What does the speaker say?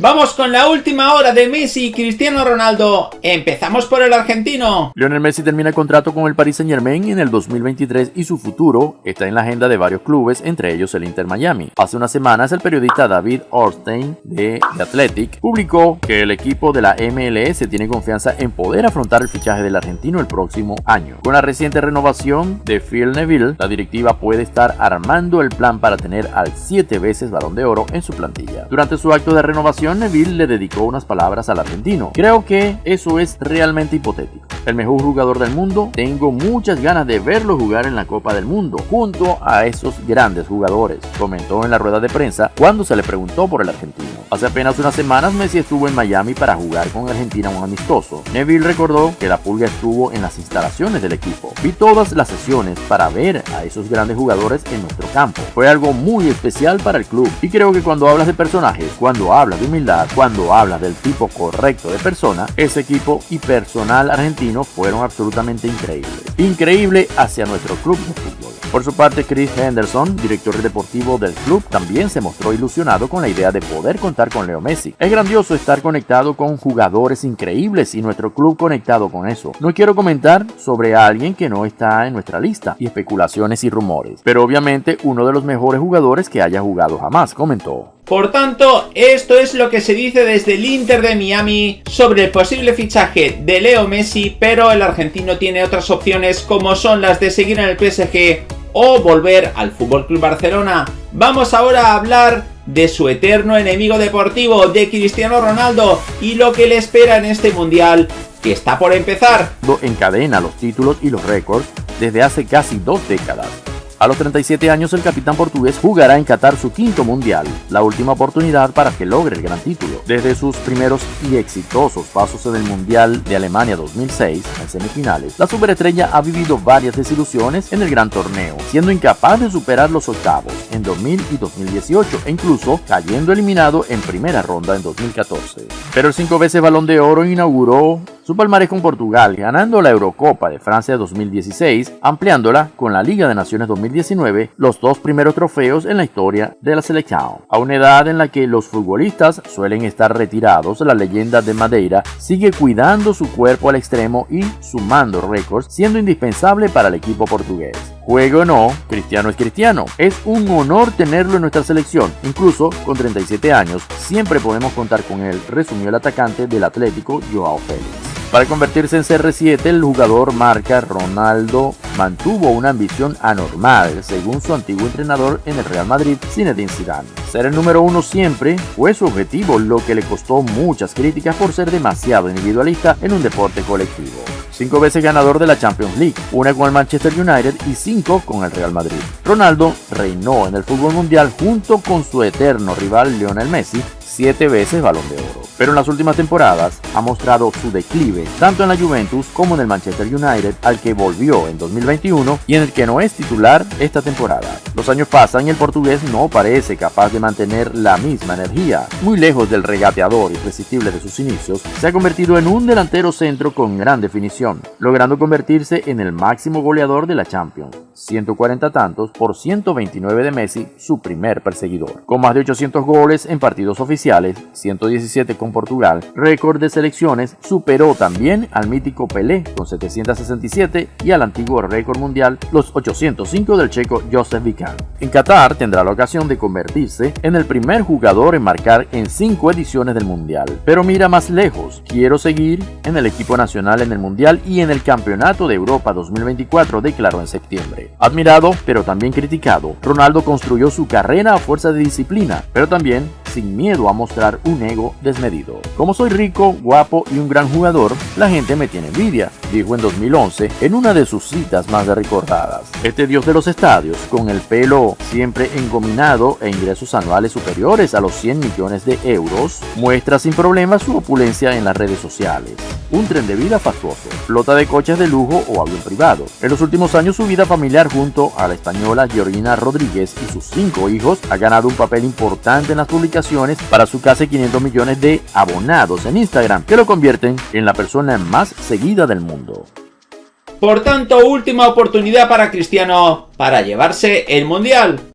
Vamos con la última hora de Messi y Cristiano Ronaldo. Empezamos por el argentino. Lionel Messi termina el contrato con el Paris Saint Germain en el 2023 y su futuro está en la agenda de varios clubes, entre ellos el Inter Miami. Hace unas semanas el periodista David Orstein de The Athletic publicó que el equipo de la MLS tiene confianza en poder afrontar el fichaje del argentino el próximo año. Con la reciente renovación de Phil Neville, la directiva puede estar armando el plan para tener al siete veces balón de oro en su plantilla. Durante su acto de renovación Neville le dedicó unas palabras al argentino. Creo que eso es realmente hipotético. El mejor jugador del mundo, tengo muchas ganas de verlo jugar en la Copa del Mundo, junto a esos grandes jugadores, comentó en la rueda de prensa cuando se le preguntó por el argentino. Hace apenas unas semanas Messi estuvo en Miami para jugar con Argentina un amistoso. Neville recordó que la pulga estuvo en las instalaciones del equipo. Vi todas las sesiones para ver a esos grandes jugadores en nuestro campo. Fue algo muy especial para el club y creo que cuando hablas de personajes, cuando hablas de humildad, cuando hablas del tipo correcto de persona, ese equipo y personal argentino fueron absolutamente increíbles. Increíble hacia nuestro club de fútbol. Por su parte, Chris Henderson, director deportivo del club, también se mostró ilusionado con la idea de poder contar con Leo Messi. Es grandioso estar conectado con jugadores increíbles y nuestro club conectado con eso. No quiero comentar sobre alguien que no está en nuestra lista y especulaciones y rumores, pero obviamente uno de los mejores jugadores que haya jugado jamás, comentó. Por tanto, esto es lo que se dice desde el Inter de Miami sobre el posible fichaje de Leo Messi, pero el argentino tiene otras opciones como son las de seguir en el PSG o volver al Club Barcelona. Vamos ahora a hablar de su eterno enemigo deportivo, de Cristiano Ronaldo, y lo que le espera en este Mundial, que está por empezar. Encadena los títulos y los récords desde hace casi dos décadas a los 37 años el capitán portugués jugará en Qatar su quinto mundial, la última oportunidad para que logre el gran título. Desde sus primeros y exitosos pasos en el Mundial de Alemania 2006, en semifinales, la superestrella ha vivido varias desilusiones en el gran torneo, siendo incapaz de superar los octavos en 2000 y 2018 e incluso cayendo eliminado en primera ronda en 2014. Pero el cinco veces balón de oro inauguró su palmarés con Portugal, ganando la Eurocopa de Francia 2016, ampliándola con la Liga de Naciones 2019, los dos primeros trofeos en la historia de la selección. A una edad en la que los futbolistas suelen estar retirados, la leyenda de Madeira sigue cuidando su cuerpo al extremo y sumando récords, siendo indispensable para el equipo portugués. Juego o no, Cristiano es Cristiano. Es un honor tenerlo en nuestra selección. Incluso con 37 años, siempre podemos contar con él, resumió el atacante del Atlético, Joao Félix. Para convertirse en CR7, el jugador marca Ronaldo mantuvo una ambición anormal, según su antiguo entrenador en el Real Madrid, Zinedine Zidane. Ser el número uno siempre fue su objetivo, lo que le costó muchas críticas por ser demasiado individualista en un deporte colectivo. Cinco veces ganador de la Champions League, una con el Manchester United y cinco con el Real Madrid. Ronaldo reinó en el fútbol mundial junto con su eterno rival Lionel Messi, siete veces balón de oro pero en las últimas temporadas ha mostrado su declive tanto en la Juventus como en el Manchester United al que volvió en 2021 y en el que no es titular esta temporada. Los años pasan y el portugués no parece capaz de mantener la misma energía. Muy lejos del regateador irresistible de sus inicios, se ha convertido en un delantero centro con gran definición, logrando convertirse en el máximo goleador de la Champions. 140 tantos por 129 de Messi, su primer perseguidor. Con más de 800 goles en partidos oficiales, 117 con Portugal, récord de selecciones, superó también al mítico Pelé con 767 y al antiguo récord mundial los 805 del checo Joseph En Qatar tendrá la ocasión de convertirse en el primer jugador en marcar en 5 ediciones del mundial. Pero mira más lejos, quiero seguir en el equipo nacional en el mundial y en el Campeonato de Europa 2024 declaró en septiembre. Admirado, pero también criticado, Ronaldo construyó su carrera a fuerza de disciplina, pero también sin miedo a mostrar un ego desmedido. Como soy rico, guapo y un gran jugador, la gente me tiene envidia, dijo en 2011 en una de sus citas más recordadas. Este dios de los estadios, con el pelo siempre engominado e ingresos anuales superiores a los 100 millones de euros, muestra sin problema su opulencia en las redes sociales. Un tren de vida fastuoso, flota de coches de lujo o avión privado. En los últimos años su vida familiar junto a la española Georgina Rodríguez y sus cinco hijos ha ganado un papel importante en las para su casi 500 millones de abonados en Instagram, que lo convierten en la persona más seguida del mundo. Por tanto, última oportunidad para Cristiano para llevarse el Mundial.